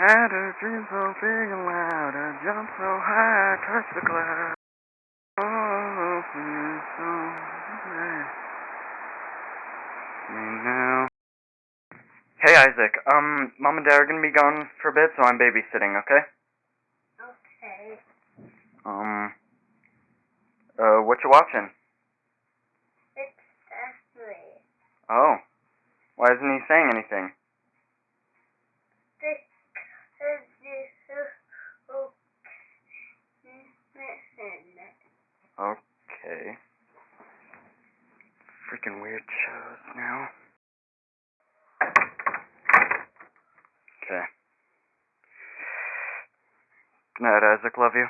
had a dream so big and loud, I jumped so high, I touched the cloud. Oh, feeling so good. Me now. Hey Isaac, um, mom and dad are gonna be gone for a bit, so I'm babysitting, okay? Okay. Um, uh, what you watching? It's Ashley. Oh, why isn't he saying anything? Because you listen. Okay. Freaking shows now. Okay. Good night, Isaac. Love you.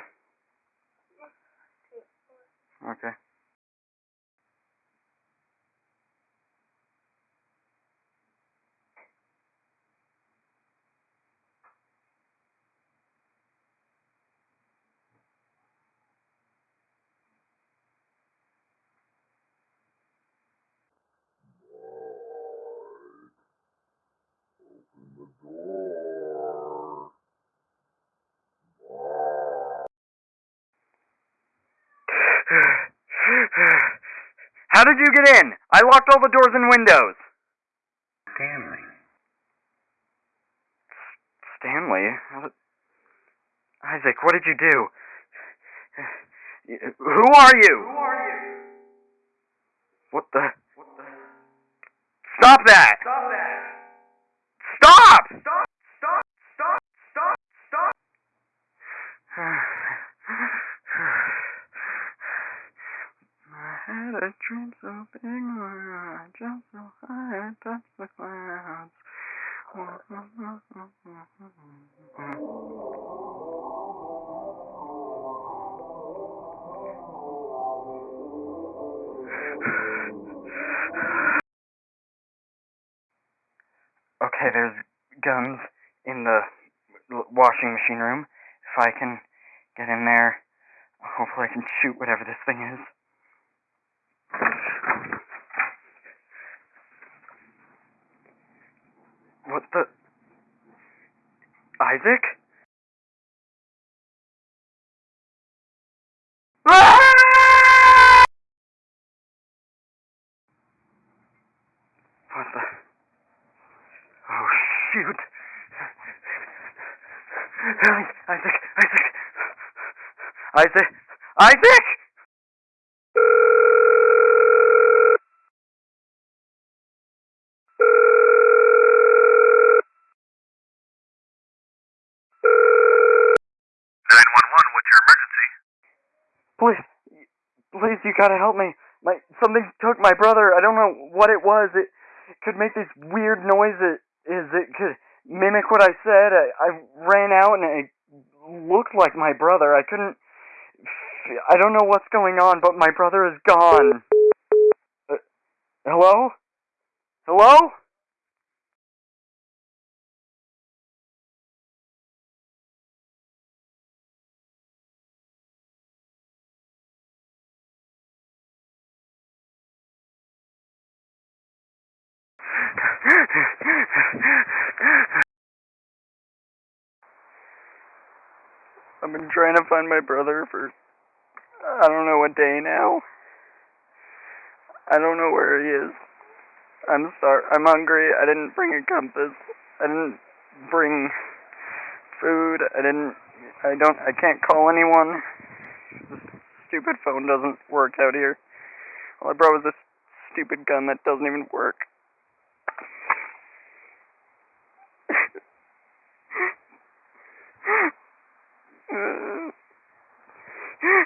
Okay. How did you get in? I locked all the doors and windows. Stanley. Stanley? How Isaac, what did you do? Who are you? Who are you? What the? What the? Stop that! Stop that! Stop! Stop! Stop! Stop! Stop! Stop! I had a dream so big, I jumped so high, I touched the clouds. Okay, there's guns in the washing machine room. If I can get in there, hopefully I can shoot whatever this thing is. What the? Isaac? What the? Oh, shoot. Isaac, Isaac. Isaac, Isaac! Gotta help me. My something took my brother. I don't know what it was. It could make these weird noises. Is it could mimic what I said? I, I ran out and it looked like my brother. I couldn't. I don't know what's going on, but my brother is gone. Uh, hello? Hello? I've been trying to find my brother for I don't know what day now. I don't know where he is. I'm sorry. I'm hungry. I didn't bring a compass. I didn't bring food. I didn't. I don't. I can't call anyone. This stupid phone doesn't work out here. All I brought was this stupid gun that doesn't even work.